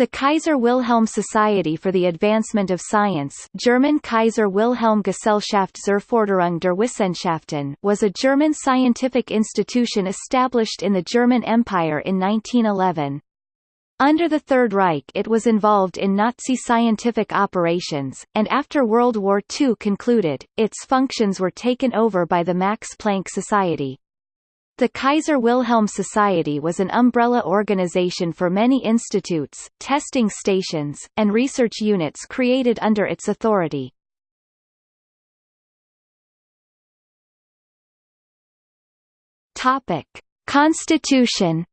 The Kaiser Wilhelm Society for the Advancement of Science German Kaiser Wilhelm Gesellschaft zur Förderung der Wissenschaften was a German scientific institution established in the German Empire in 1911. Under the Third Reich it was involved in Nazi scientific operations, and after World War II concluded, its functions were taken over by the Max Planck Society. The Kaiser Wilhelm Society was an umbrella organization for many institutes, testing stations, and research units created under its authority. Topic: Constitution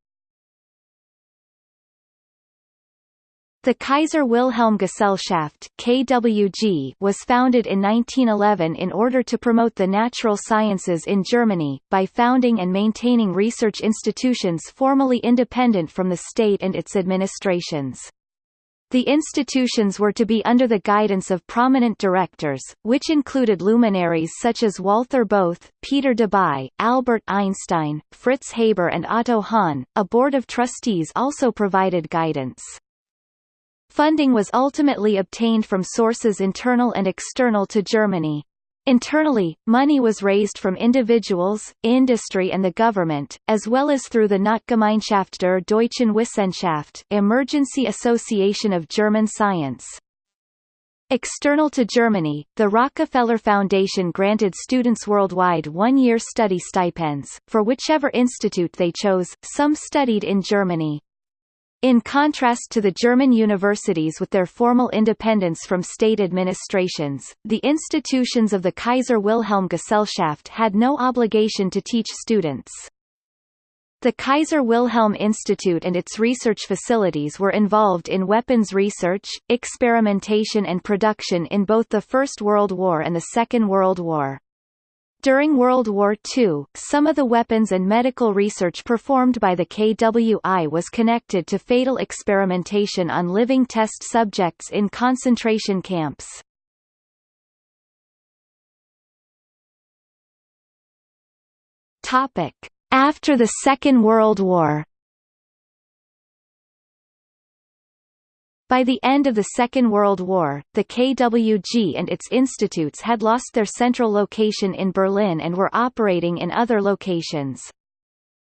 The Kaiser Wilhelm Gesellschaft KWG was founded in 1911 in order to promote the natural sciences in Germany, by founding and maintaining research institutions formally independent from the state and its administrations. The institutions were to be under the guidance of prominent directors, which included luminaries such as Walther Bothe, Peter Debye, Albert Einstein, Fritz Haber and Otto Hahn. A board of trustees also provided guidance. Funding was ultimately obtained from sources internal and external to Germany. Internally, money was raised from individuals, industry and the government, as well as through the Notgemeinschaft der Deutschen Wissenschaft Emergency Association of German Science. External to Germany, the Rockefeller Foundation granted students worldwide one-year study stipends, for whichever institute they chose, some studied in Germany. In contrast to the German universities with their formal independence from state administrations, the institutions of the Kaiser Wilhelm Gesellschaft had no obligation to teach students. The Kaiser Wilhelm Institute and its research facilities were involved in weapons research, experimentation and production in both the First World War and the Second World War. During World War II, some of the weapons and medical research performed by the KWI was connected to fatal experimentation on living test subjects in concentration camps. After the Second World War By the end of the Second World War, the KWG and its institutes had lost their central location in Berlin and were operating in other locations.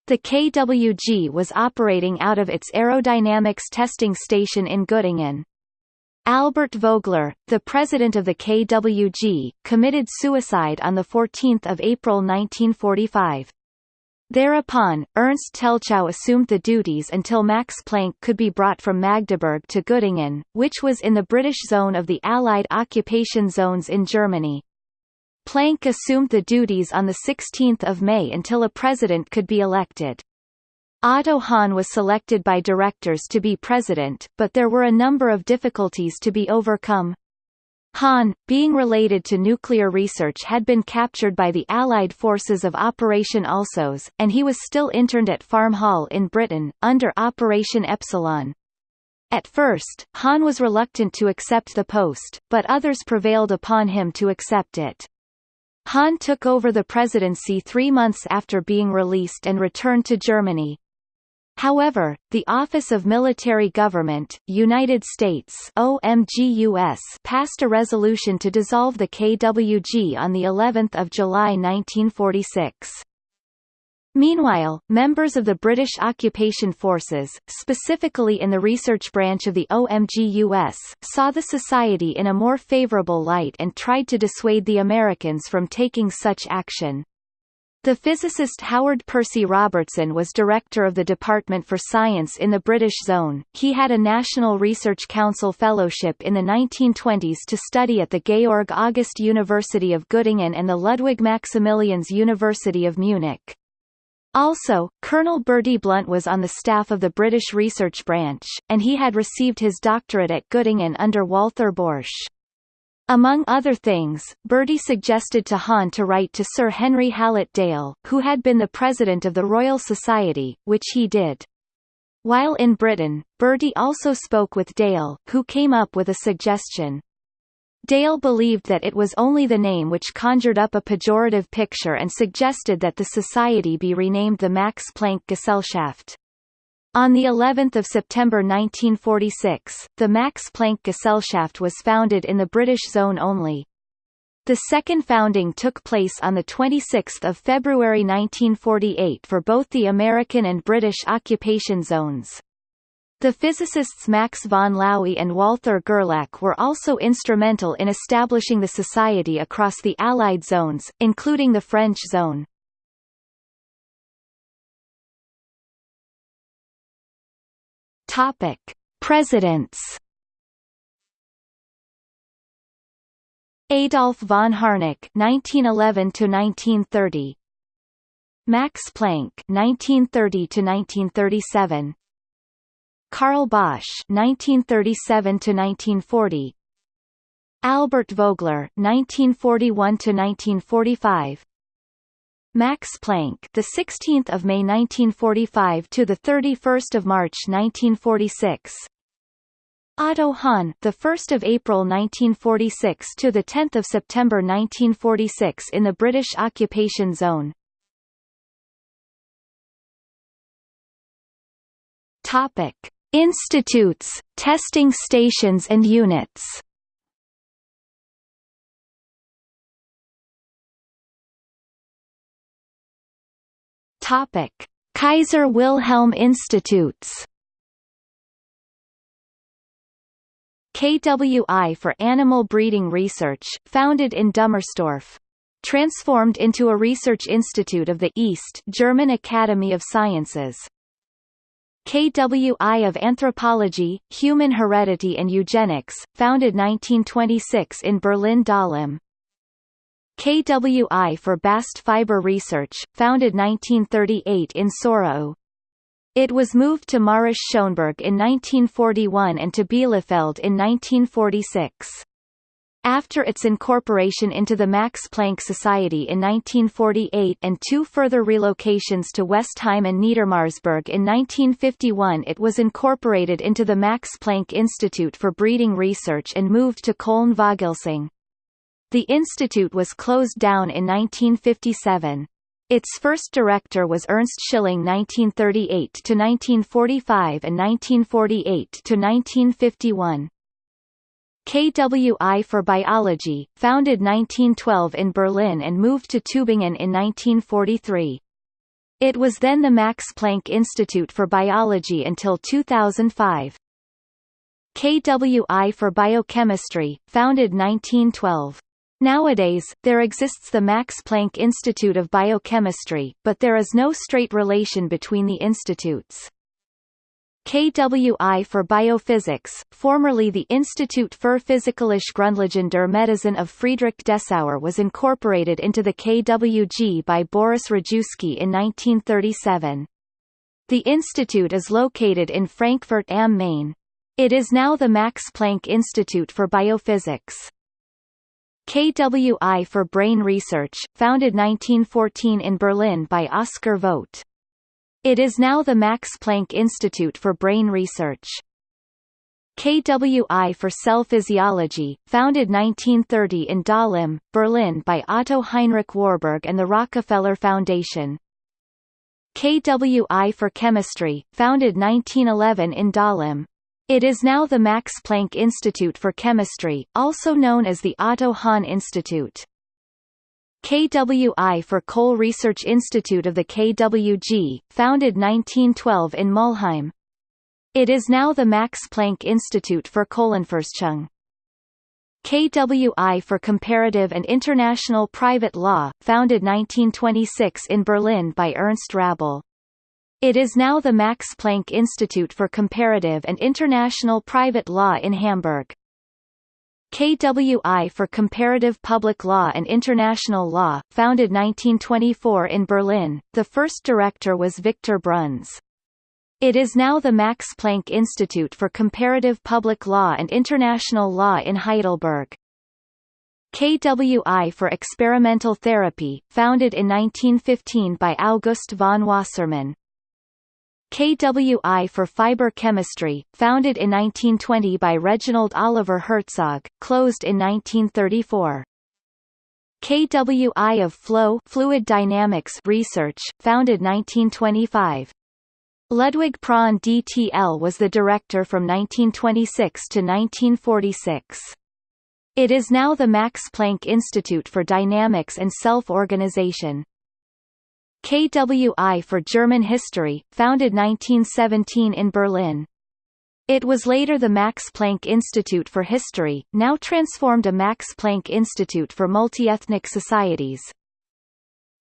The KWG was operating out of its aerodynamics testing station in Göttingen. Albert Vogler, the president of the KWG, committed suicide on 14 April 1945. Thereupon, Ernst Telschow assumed the duties until Max Planck could be brought from Magdeburg to Göttingen, which was in the British zone of the Allied occupation zones in Germany. Planck assumed the duties on 16 May until a president could be elected. Otto Hahn was selected by directors to be president, but there were a number of difficulties to be overcome. Hahn, being related to nuclear research had been captured by the Allied forces of Operation Alsos, and he was still interned at Farm Hall in Britain, under Operation Epsilon. At first, Hahn was reluctant to accept the post, but others prevailed upon him to accept it. Hahn took over the presidency three months after being released and returned to Germany. However, the Office of Military Government, United States OMGUS passed a resolution to dissolve the KWG on the 11th of July 1946. Meanwhile, members of the British occupation forces, specifically in the research branch of the OMGUS, saw the society in a more favourable light and tried to dissuade the Americans from taking such action. The physicist Howard Percy Robertson was director of the Department for Science in the British Zone. He had a National Research Council fellowship in the 1920s to study at the Georg August University of Göttingen and the Ludwig Maximilians University of Munich. Also, Colonel Bertie Blunt was on the staff of the British Research Branch, and he had received his doctorate at Göttingen under Walther Borsche. Among other things, Bertie suggested to Hahn to write to Sir Henry Hallett Dale, who had been the president of the Royal Society, which he did. While in Britain, Bertie also spoke with Dale, who came up with a suggestion. Dale believed that it was only the name which conjured up a pejorative picture and suggested that the society be renamed the Max Planck Gesellschaft. On the 11th of September 1946, the Max Planck Gesellschaft was founded in the British zone only. The second founding took place on 26 February 1948 for both the American and British occupation zones. The physicists Max von Laue and Walther Gerlach were also instrumental in establishing the society across the Allied zones, including the French zone. Topic: Presidents. Adolf von Harnack (1911–1930), Max Planck (1930–1937), Karl Bosch (1937–1940), Albert Vogler (1941–1945). Max Planck, the 16th of May 1945 to the 31st of March 1946. Otto Hahn, the 1st of April 1946 to the 10th of September 1946 in the British occupation zone. Topic: Institutes, testing stations and units. Topic: Kaiser Wilhelm Institutes. KWI for Animal Breeding Research, founded in Dummersdorf. Transformed into a research institute of the East German Academy of Sciences. KWI of Anthropology, Human Heredity and Eugenics, founded 1926 in Berlin-Dahlem. KWI for Bast Fiber Research, founded 1938 in Sorau. It was moved to Mährisch Schönberg in 1941 and to Bielefeld in 1946. After its incorporation into the Max Planck Society in 1948 and two further relocations to Westheim and Niedermarsberg in 1951 it was incorporated into the Max Planck Institute for Breeding Research and moved to Cologne-Vogelsang. The institute was closed down in 1957. Its first director was Ernst Schilling 1938 to 1945 and 1948 to 1951. KWI for Biology, founded 1912 in Berlin and moved to Tübingen in 1943. It was then the Max Planck Institute for Biology until 2005. KWI for Biochemistry, founded 1912. Nowadays, there exists the Max Planck Institute of Biochemistry, but there is no straight relation between the institutes. KWI for Biophysics, formerly the Institut für Physikalische Grundlagen der Medizin of Friedrich Dessauer was incorporated into the KWG by Boris Rajewsky in 1937. The institute is located in Frankfurt am Main. It is now the Max Planck Institute for Biophysics. KWI for Brain Research, founded 1914 in Berlin by Oskar Vogt. It is now the Max Planck Institute for Brain Research. KWI for Cell Physiology, founded 1930 in Dahlem, Berlin by Otto Heinrich Warburg and the Rockefeller Foundation. KWI for Chemistry, founded 1911 in Dahlem, it is now the Max Planck Institute for Chemistry, also known as the Otto Hahn Institute. KWI for Coal Research Institute of the KWG, founded 1912 in Mulheim. It is now the Max Planck Institute for Kohlenforschung. KWI for Comparative and International Private Law, founded 1926 in Berlin by Ernst Rabel. It is now the Max Planck Institute for Comparative and International Private Law in Hamburg. KWI for Comparative Public Law and International Law, founded 1924 in Berlin, the first director was Victor Bruns. It is now the Max Planck Institute for Comparative Public Law and International Law in Heidelberg. KWI for Experimental Therapy, founded in 1915 by August von Wassermann. KWI for Fiber Chemistry, founded in 1920 by Reginald Oliver Herzog, closed in 1934. KWI of Flow Fluid Dynamics Research, founded 1925. Ludwig Prandtl was the director from 1926 to 1946. It is now the Max Planck Institute for Dynamics and Self-Organization. KWI for German History, founded 1917 in Berlin. It was later the Max Planck Institute for History, now transformed a Max Planck Institute for Multiethnic Societies.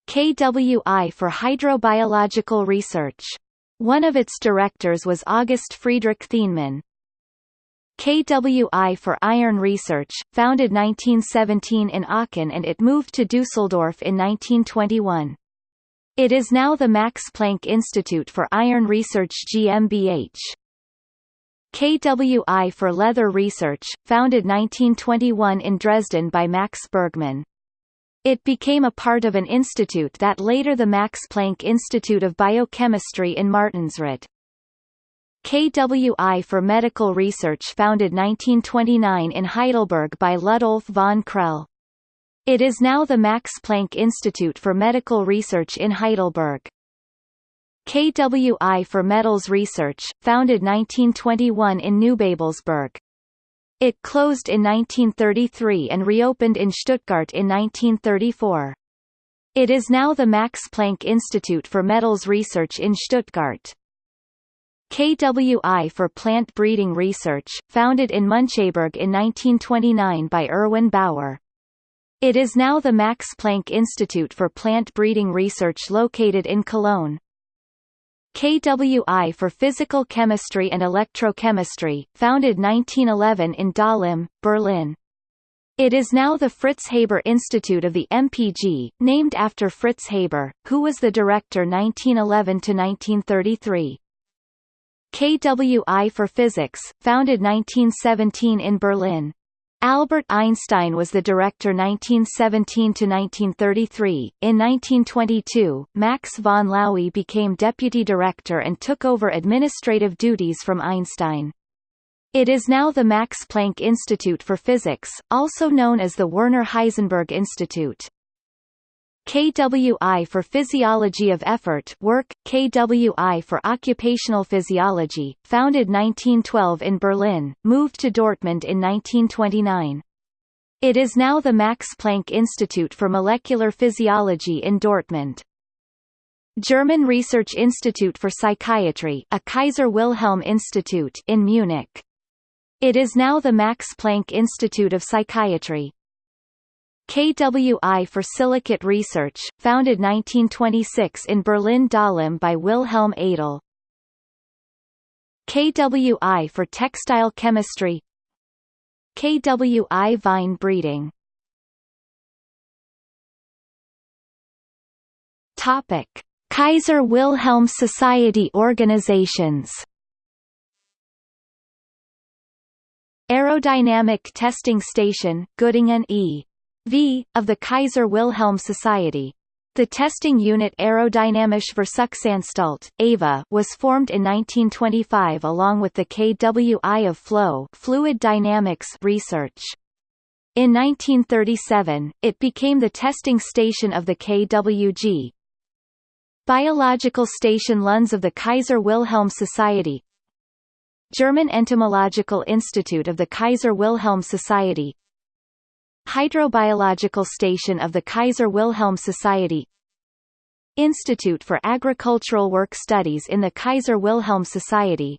KWI for Hydrobiological Research. One of its directors was August Friedrich Thienemann. KWI for Iron Research, founded 1917 in Aachen and it moved to Dusseldorf in 1921. It is now the Max Planck Institute for Iron Research GmbH. KWI for Leather Research, founded 1921 in Dresden by Max Bergmann. It became a part of an institute that later the Max Planck Institute of Biochemistry in Martinsried. KWI for Medical Research founded 1929 in Heidelberg by Ludolf von Krehl. It is now the Max Planck Institute for Medical Research in Heidelberg. KWI for Metals Research, founded 1921 in Neubabelsberg. It closed in 1933 and reopened in Stuttgart in 1934. It is now the Max Planck Institute for Metals Research in Stuttgart. KWI for Plant Breeding Research, founded in Müncheberg in 1929 by Erwin Baur. It is now the Max Planck Institute for Plant Breeding Research located in Cologne. KWI for Physical Chemistry and Electrochemistry, founded 1911 in Dahlem, Berlin. It is now the Fritz Haber Institute of the MPG, named after Fritz Haber, who was the director 1911–1933. KWI for Physics, founded 1917 in Berlin. Albert Einstein was the director 1917 to 1933. In 1922, Max von Laue became deputy director and took over administrative duties from Einstein. It is now the Max Planck Institute for Physics, also known as the Werner Heisenberg Institute. KWI for Physiology of Effort work, KWI for Occupational Physiology, founded 1912 in Berlin, moved to Dortmund in 1929. It is now the Max Planck Institute for Molecular Physiology in Dortmund. German Research Institute for Psychiatry a Kaiser Wilhelm Institute in Munich. It is now the Max Planck Institute of Psychiatry. KWI for Silicate Research, founded 1926 in Berlin-Dahlem by Wilhelm Eitel. KWI for Textile Chemistry KWI Vine Breeding Topic. Kaiser Wilhelm Society organizations Aerodynamic Testing Station, Göttingen E. V. of the Kaiser Wilhelm Society. The testing unit Aerodynamische Versuchsanstalt AVA was formed in 1925 along with the KWI of Flow Fluid Dynamics research. In 1937, it became the testing station of the KWG. Biological Station Lunz of the Kaiser Wilhelm Society German Entomological Institute of the Kaiser Wilhelm Society Hydrobiological Station of the Kaiser Wilhelm Society Institute for Agricultural Work Studies in the Kaiser Wilhelm Society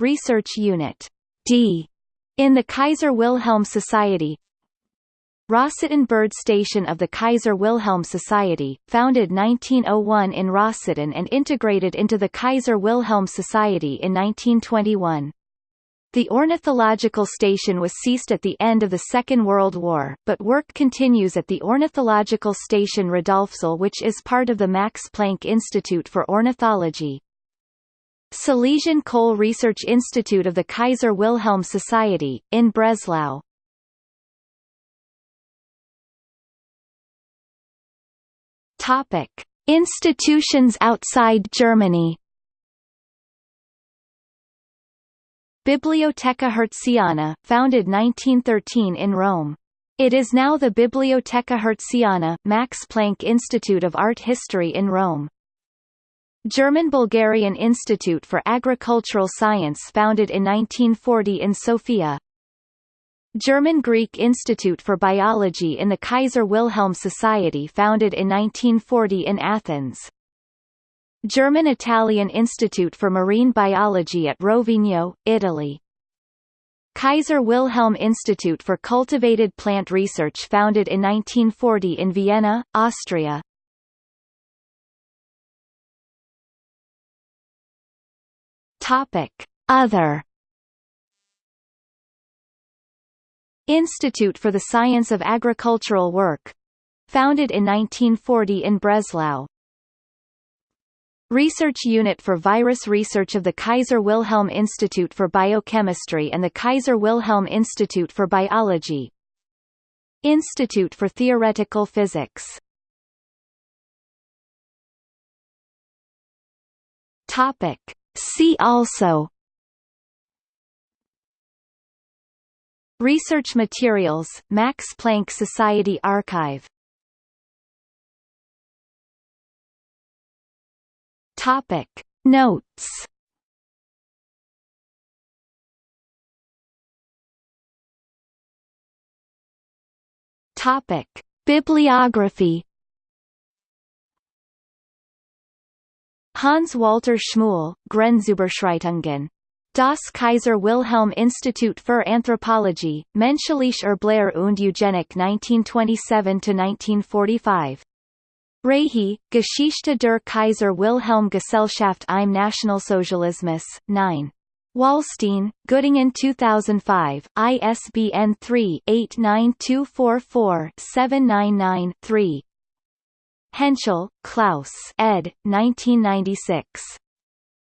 Research Unit D in the Kaiser Wilhelm Society Rossitten Bird Station of the Kaiser Wilhelm Society, founded 1901 in Rossitten and integrated into the Kaiser Wilhelm Society in 1921. The ornithological station was ceased at the end of the Second World War, but work continues at the ornithological station Radolfzell which is part of the Max Planck Institute for Ornithology. Silesian Coal Research Institute of the Kaiser Wilhelm Society, in Breslau. Institutions outside Germany Biblioteca Hertziana, founded 1913 in Rome. It is now the Biblioteca Hertziana, Max Planck Institute of Art History in Rome. German-Bulgarian Institute for Agricultural Science founded in 1940 in Sofia. German-Greek Institute for Biology in the Kaiser Wilhelm Society founded in 1940 in Athens. German-Italian Institute for Marine Biology at Rovigno, Italy. Kaiser Wilhelm Institute for Cultivated Plant Research founded in 1940 in Vienna, Austria. Other Institute for the Science of Agricultural Work founded in 1940 in Breslau. Research Unit for Virus Research of the Kaiser Wilhelm Institute for Biochemistry and the Kaiser Wilhelm Institute for Biology. Institute for Theoretical Physics. Topic. See also. Research materials Max Planck Society Archive Topic Notes Topic Bibliography Hans Walter Schmuhl, Grenzüberschreitungen. Das Kaiser Wilhelm Institut für Anthropologie, Menschliche Erblehre und Eugenik 1927–1945. Rehi, Geschichte der Kaiser Wilhelm Gesellschaft im Nationalsozialismus, 9. Wallstein, Göttingen 2005, ISBN 3-89244-799-3 Hentschel, Klaus ed. 1996.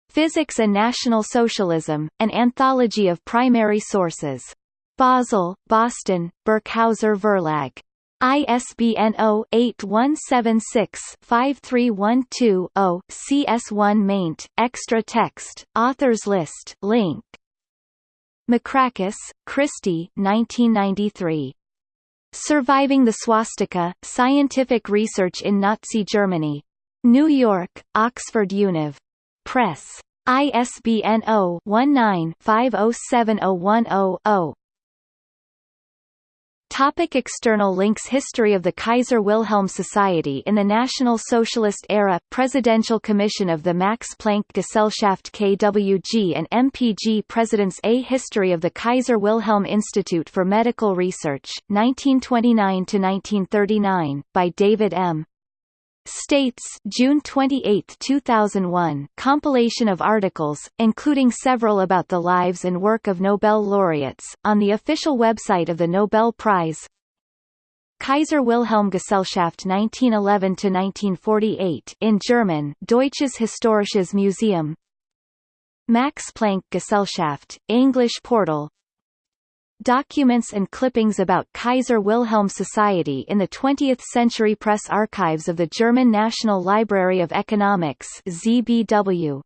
Physics and National Socialism, An Anthology of Primary Sources. Basel, Boston, Birkhäuser Verlag. ISBN 0-8176-5312-0, CS1 maint, extra text, authors list link. Macrakis, Kristie 1993. Surviving the Swastika, Scientific Research in Nazi Germany. New York, Oxford Univ. Press. ISBN 0-19-507010-0. Topic external links History of the Kaiser Wilhelm Society in the National Socialist Era Presidential Commission of the Max Planck Gesellschaft KWG and MPG Presidents A History of the Kaiser Wilhelm Institute for Medical Research, 1929–1939, by David M. States June 28, 2001 compilation of articles, including several about the lives and work of Nobel laureates, on the official website of the Nobel Prize. Kaiser Wilhelm Gesellschaft 1911–1948 in German Deutsches Historisches Museum. Max Planck Gesellschaft, English portal Documents and clippings about Kaiser Wilhelm Society in the 20th Century Press Archives of the German National Library of Economics ZBW